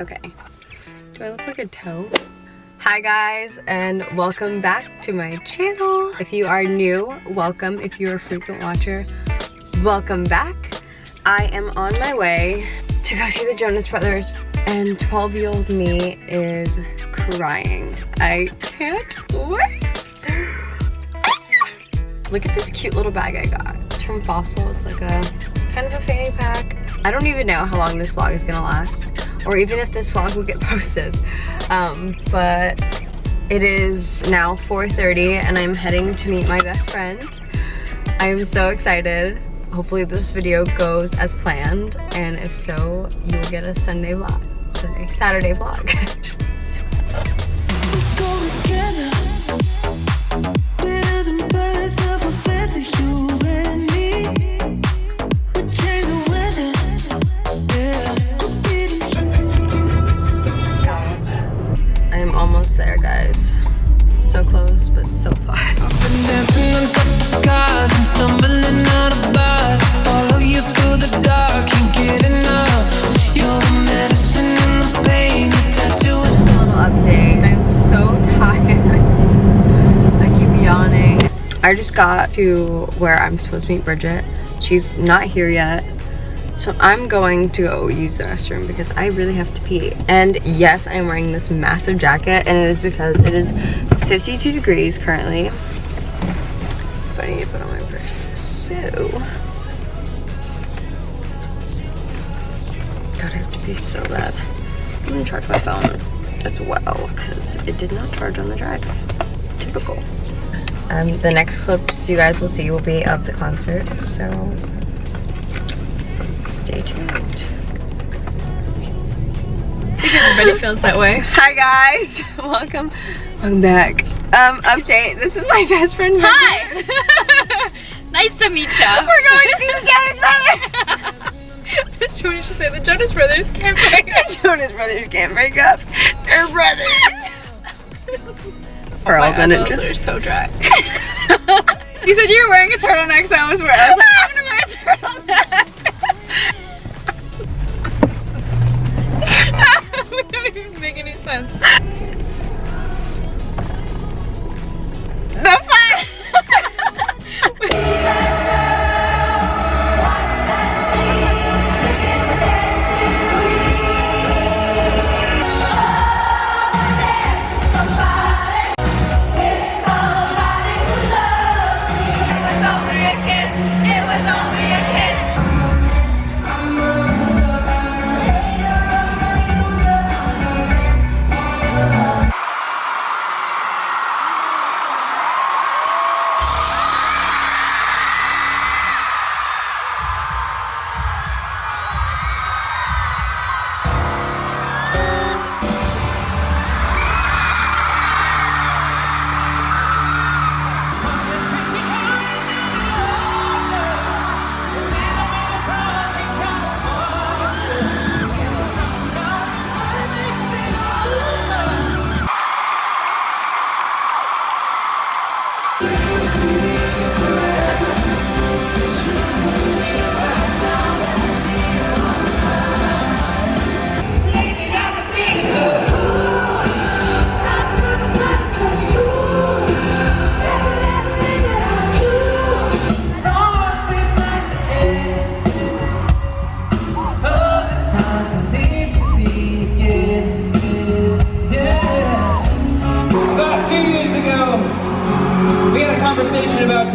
Okay. Do I look like a toe? Hi guys and welcome back to my channel. If you are new, welcome. If you're a frequent watcher, welcome back. I am on my way to go see the Jonas Brothers and 12 year old me is crying. I can't wait. Look at this cute little bag I got. It's from Fossil. It's like a kind of a fanny pack. I don't even know how long this vlog is gonna last or even if this vlog will get posted. Um, but it is now 4.30 and I'm heading to meet my best friend. I am so excited. Hopefully this video goes as planned and if so, you'll get a Sunday vlog. Sunday, Saturday vlog. I just got to where I'm supposed to meet Bridget. She's not here yet. So I'm going to go use the restroom because I really have to pee. And yes, I'm wearing this massive jacket and it is because it is 52 degrees currently. But I need to put on my purse. So, God, I have to pee so bad. I'm gonna charge my phone as well because it did not charge on the drive. Typical. Um, the next clips you guys will see will be of the concert, so stay tuned. I think everybody feels that way. Hi guys, welcome, welcome back. Um, update, this is my best friend. Hi! nice to meet you. We're going to see the Jonas Brothers. Joni should say the Jonas Brothers can't break up. The Jonas Brothers can't break up. They're brothers. Pearl, then it just are so dry. you said you were wearing a turtleneck, so I was wearing. I was like, I'm gonna wear a turtleneck. we don't even make any sense.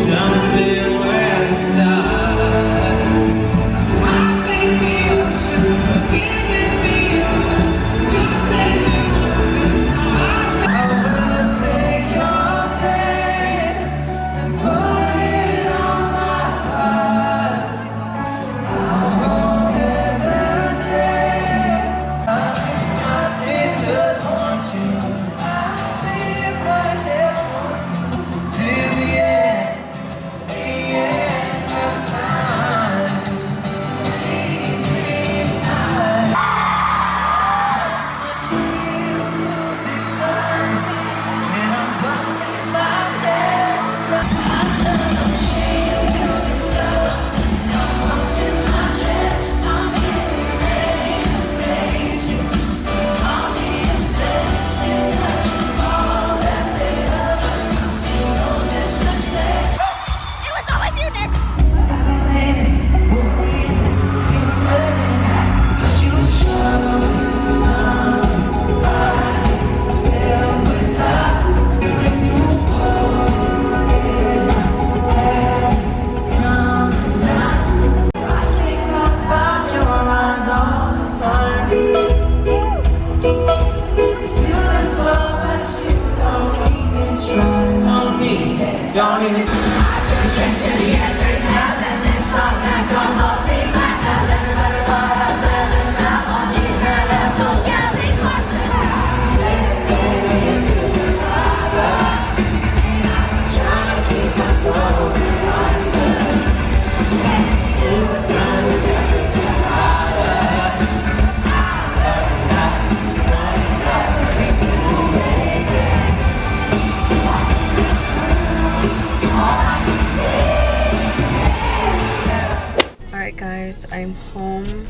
Stumbling where home.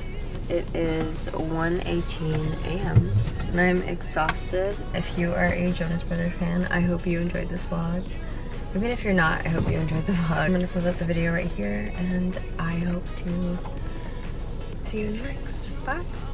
It is 1.18 a.m. and I'm exhausted. If you are a Jonas Brothers fan, I hope you enjoyed this vlog. Even if you're not, I hope you enjoyed the vlog. I'm gonna close out the video right here and I hope to see you next. Bye!